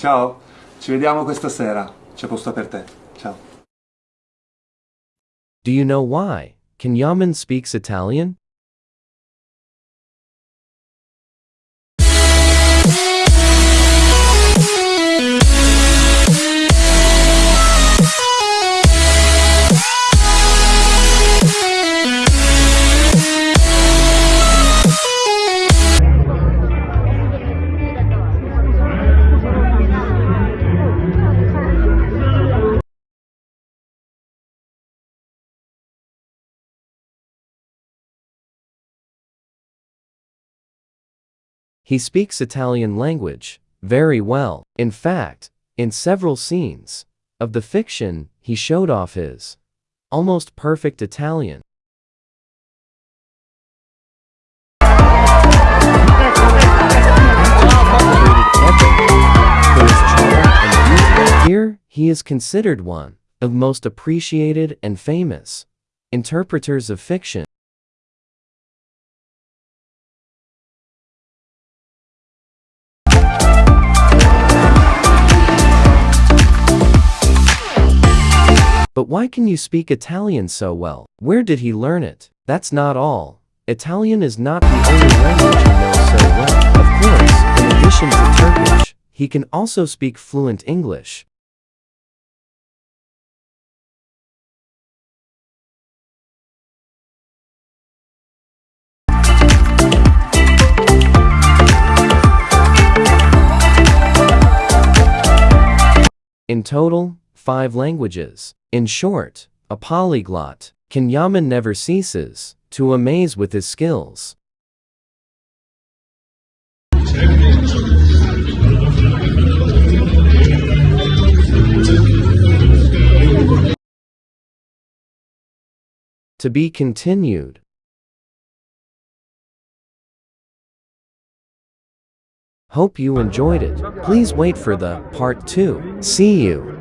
Ciao, ci vediamo questa sera. C'è posto per te. Ciao. Do you know why? Kenyaman speaks Italian? He speaks Italian language very well. In fact, in several scenes of the fiction, he showed off his almost perfect Italian. Here, he is considered one of most appreciated and famous interpreters of fiction. But why can you speak Italian so well? Where did he learn it? That's not all. Italian is not the only language he knows so well. Of course, in addition to Turkish, he can also speak fluent English. In total, five languages. In short, a polyglot, Can Yaman never ceases to amaze with his skills. To be continued. Hope you enjoyed it. Please wait for the part 2. See you.